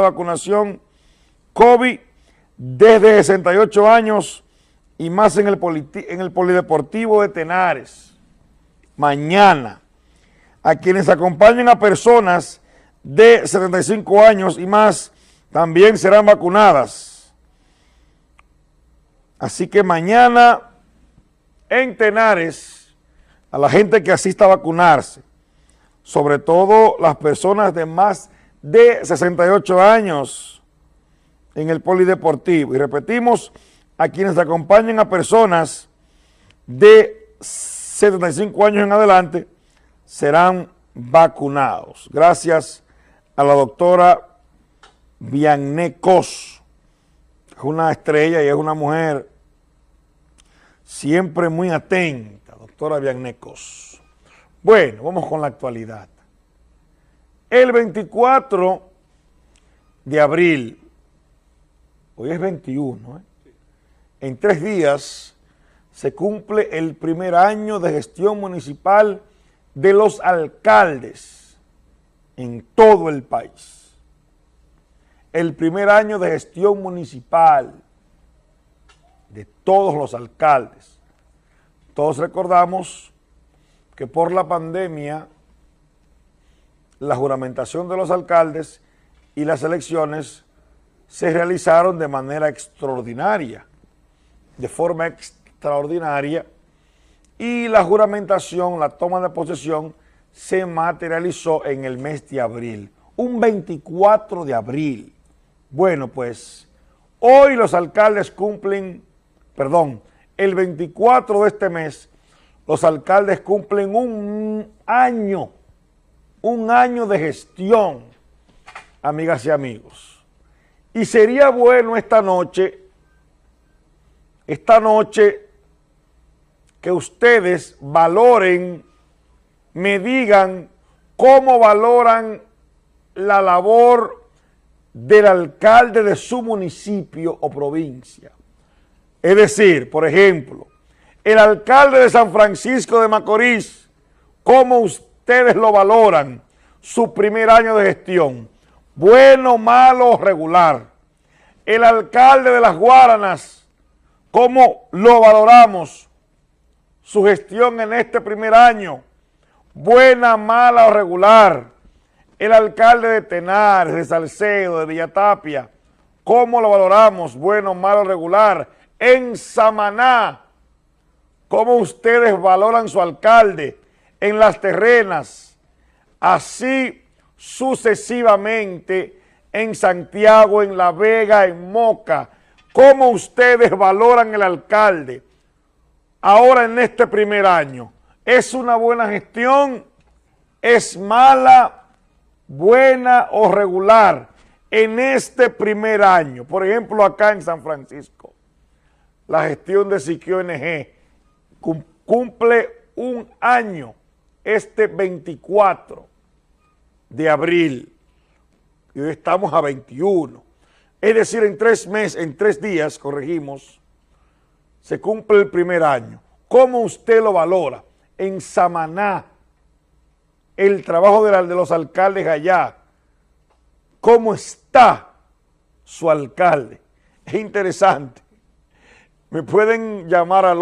vacunación COVID desde 68 años y más en el, en el Polideportivo de Tenares. Mañana, a quienes acompañen a personas de 75 años y más, también serán vacunadas. Así que mañana en Tenares, a la gente que asista a vacunarse, sobre todo las personas de más de 68 años en el polideportivo. Y repetimos, a quienes acompañen a personas de 75 años en adelante serán vacunados. Gracias a la doctora Viannecos, es una estrella y es una mujer siempre muy atenta, doctora Viannecos. Bueno, vamos con la actualidad. El 24 de abril, hoy es 21, ¿eh? en tres días se cumple el primer año de gestión municipal de los alcaldes en todo el país. El primer año de gestión municipal de todos los alcaldes. Todos recordamos que por la pandemia la juramentación de los alcaldes y las elecciones se realizaron de manera extraordinaria, de forma extraordinaria, y la juramentación, la toma de posesión, se materializó en el mes de abril, un 24 de abril. Bueno, pues hoy los alcaldes cumplen perdón, el 24 de este mes, los alcaldes cumplen un año, un año de gestión, amigas y amigos. Y sería bueno esta noche, esta noche, que ustedes valoren, me digan cómo valoran la labor del alcalde de su municipio o provincia. Es decir, por ejemplo, el alcalde de San Francisco de Macorís, ¿cómo ustedes lo valoran? Su primer año de gestión, bueno, malo, regular. El alcalde de Las Guaranas, ¿cómo lo valoramos? Su gestión en este primer año, buena, mala o regular. El alcalde de Tenares, de Salcedo, de Villatapia, ¿cómo lo valoramos? Bueno, malo, regular en Samaná. ¿Cómo ustedes valoran su alcalde en las terrenas? Así sucesivamente en Santiago, en La Vega, en Moca. ¿Cómo ustedes valoran el alcalde ahora en este primer año? ¿Es una buena gestión? ¿Es mala, buena o regular en este primer año? Por ejemplo, acá en San Francisco la gestión de Siquio NG cumple un año este 24 de abril y hoy estamos a 21. Es decir, en tres meses, en tres días, corregimos, se cumple el primer año. ¿Cómo usted lo valora? En Samaná, el trabajo de, de los alcaldes allá, ¿cómo está su alcalde? Es interesante me pueden llamar al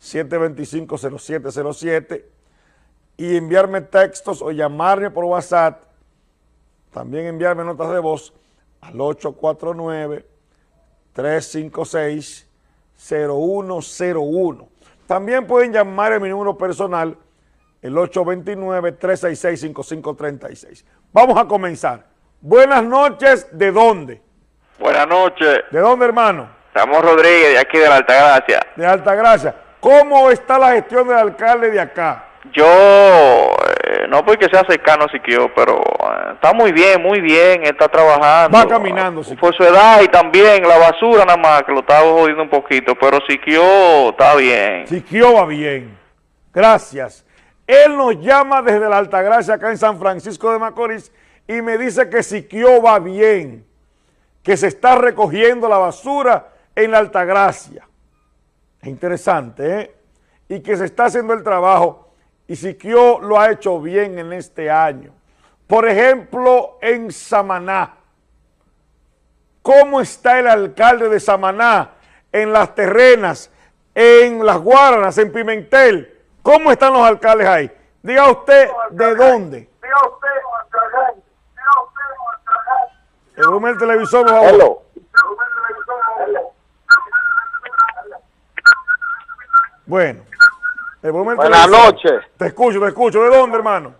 809-725-0707 y enviarme textos o llamarme por WhatsApp. También enviarme notas de voz al 849-356-0101. También pueden llamar a mi número personal, el 829-366-5536. Vamos a comenzar. Buenas noches, ¿de dónde? Buenas noches. ¿De dónde, hermano? Estamos Rodríguez, de aquí de la Altagracia. De Altagracia. ¿Cómo está la gestión del alcalde de acá? Yo, eh, no porque sea cercano Siquio, pero eh, está muy bien, muy bien, está trabajando. Va caminando, Siquio. Por su edad y también la basura nada más, que lo estaba jodiendo un poquito, pero Siquio está bien. Siquio va bien. Gracias. Él nos llama desde la Altagracia, acá en San Francisco de Macorís, y me dice que Siquio va bien, que se está recogiendo la basura en la Altagracia. Es interesante, ¿eh? Y que se está haciendo el trabajo y Siquio lo ha hecho bien en este año. Por ejemplo, en Samaná. ¿Cómo está el alcalde de Samaná? En las terrenas, en las Guaranas, en Pimentel. ¿Cómo están los alcaldes ahí? Diga usted de dónde. Diga usted el volumen del televisor, por favor. Bueno. Buenas noches. Te escucho, te escucho. ¿De dónde, hermano?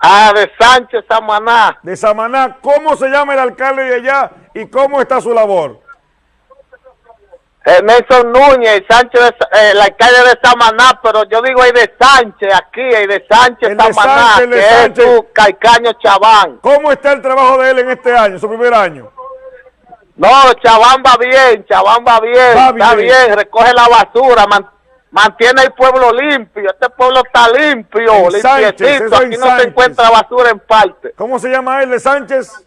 Ah, de Sánchez, Samaná. De Samaná. ¿Cómo se llama el alcalde de allá y cómo está su labor? Eh, Nelson Núñez, Sánchez, eh, el alcalde de Samaná, pero yo digo ahí de Sánchez, aquí, ahí de Sánchez, Samaná, que es su Caicaño Chabán. ¿Cómo está el trabajo de él en este año, su primer año? No, Chabán va bien, Chabán va bien, está bien, recoge la basura, mantiene el pueblo limpio, este pueblo está limpio, limpiecito, aquí no se encuentra basura en parte. ¿Cómo se llama él de Sánchez?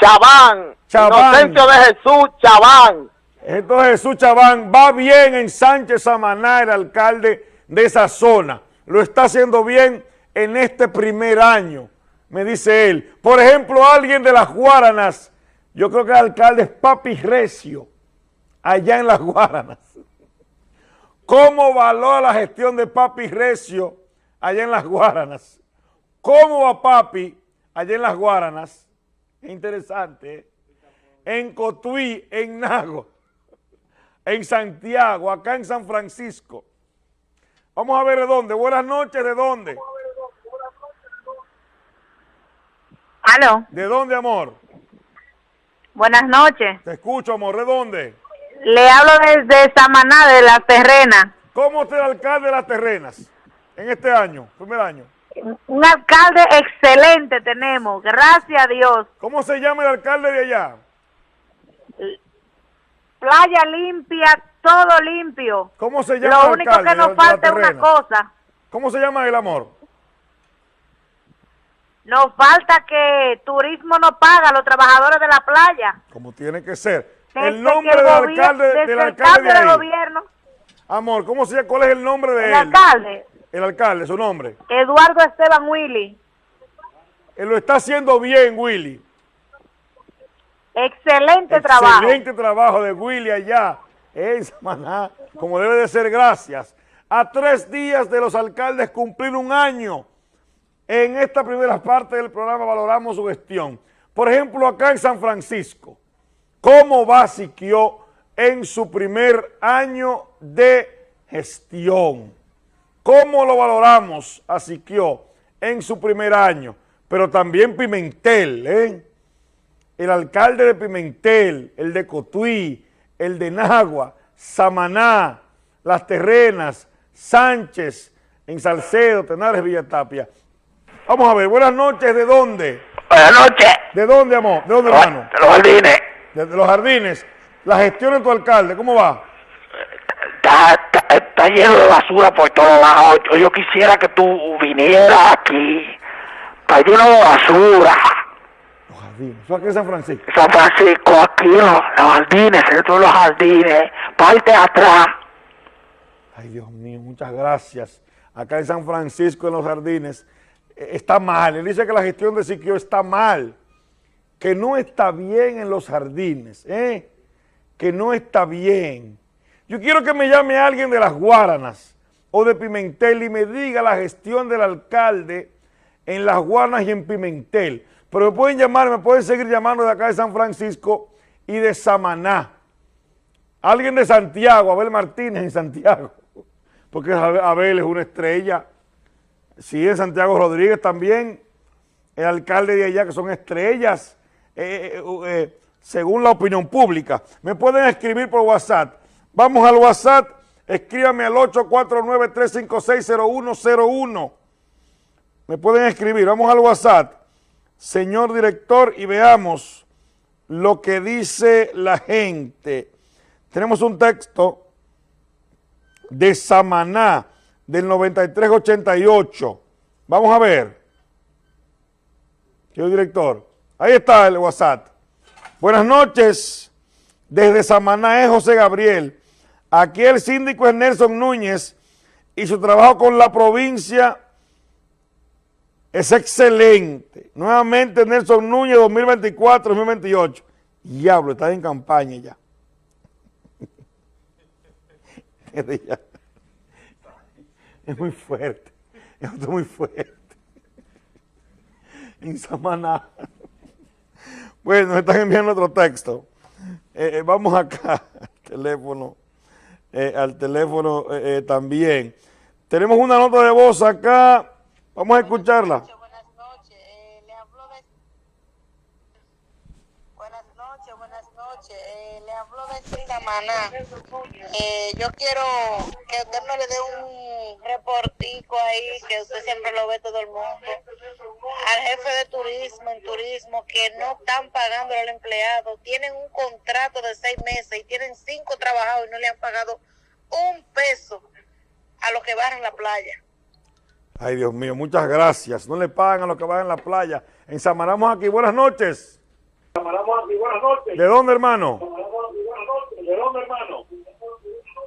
Chabán, Chabán. de Jesús Chabán. Entonces Jesús Chabán va bien en Sánchez Samaná, el alcalde de esa zona. Lo está haciendo bien en este primer año, me dice él. Por ejemplo, alguien de las Guaranas, yo creo que el alcalde es Papi Recio, allá en las Guaranas. ¿Cómo valora la gestión de Papi Recio allá en las Guaranas? ¿Cómo va Papi allá en las Guaranas? interesante. ¿eh? En Cotuí, en Nago, en Santiago, acá en San Francisco. Vamos a ver de dónde. Buenas noches, ¿de dónde? ¿Aló? ¿De dónde, amor? Buenas noches. Te escucho, amor. ¿De dónde? Le hablo desde Samaná, de La Terrena. ¿Cómo está el alcalde de Las Terrenas en este año, primer año? Un alcalde excelente tenemos, gracias a Dios. ¿Cómo se llama el alcalde de allá? Playa limpia, todo limpio. ¿Cómo se llama Lo único que nos falta es una cosa. ¿Cómo se llama el amor? Nos falta que turismo no paga a los trabajadores de la playa. Como tiene que ser. el nombre del alcalde, del alcalde de gobierno. Amor, ¿cómo se llama? ¿Cuál es el nombre de él? El alcalde. El alcalde, su nombre. Eduardo Esteban Willy. Él lo está haciendo bien, Willy. Excelente, trabajo. Excelente trabajo de Willy allá en Samaná, como debe de ser, gracias. A tres días de los alcaldes cumplir un año, en esta primera parte del programa valoramos su gestión. Por ejemplo, acá en San Francisco, ¿cómo va Siquio en su primer año de gestión? ¿Cómo lo valoramos a Siquio en su primer año? Pero también Pimentel, ¿eh? El alcalde de Pimentel, el de Cotuí, el de Nagua, Samaná, Las Terrenas, Sánchez, en Salcedo, Tenares, Villatapia. Vamos a ver, buenas noches, ¿de dónde? Buenas noches. ¿De dónde, amor? ¿De dónde, hermano? De los jardines. De, los jardines. La gestión de tu alcalde, ¿cómo va? está, lleno de basura por todos lados. Yo, quisiera que tú vinieras aquí. Está lleno de basura. Los jardines. ¿Eso aquí en San Francisco? San Francisco, aquí los, los jardines, todos los jardines. Parte atrás. Ay, Dios mío, muchas gracias. Acá en San Francisco, en los jardines, está mal. Él dice que la gestión de Siquio está mal. Que no está bien en los jardines, ¿eh? Que no está bien. Yo quiero que me llame alguien de las Guaranas o de Pimentel y me diga la gestión del alcalde en las Guaranas y en Pimentel. Pero me pueden llamar, me pueden seguir llamando de acá de San Francisco y de Samaná. Alguien de Santiago, Abel Martínez en Santiago, porque Abel es una estrella. Sí, en Santiago Rodríguez también, el alcalde de allá que son estrellas, eh, eh, eh, según la opinión pública. Me pueden escribir por WhatsApp Vamos al WhatsApp, escríbame al 849-356-0101. Me pueden escribir, vamos al WhatsApp, señor director, y veamos lo que dice la gente. Tenemos un texto de Samaná del 9388. Vamos a ver. Señor director, ahí está el WhatsApp. Buenas noches, desde Samaná José Gabriel. Aquí el síndico es Nelson Núñez y su trabajo con la provincia es excelente. Nuevamente Nelson Núñez 2024-2028. Diablo, está en campaña ya. es muy fuerte. Es muy fuerte. En Samaná. Bueno, están enviando otro texto. Eh, eh, vamos acá al teléfono, eh, al teléfono también. Tenemos una nota de voz acá, vamos a escucharla. Buenas noches, le hablo de... Buenas noches, buenas noches, hablo de Samaná. yo quiero que usted me le dé un reportico ahí, que usted siempre lo ve todo el mundo al jefe de turismo en turismo que no están pagando al empleado, tienen un contrato de seis meses y tienen cinco trabajados y no le han pagado un peso a los que van en la playa. Ay, Dios mío, muchas gracias. No le pagan a los que van en la playa. Ensamaramos aquí. Buenas noches. Ensamaramos aquí. Buenas noches. ¿De dónde, hermano? hermano.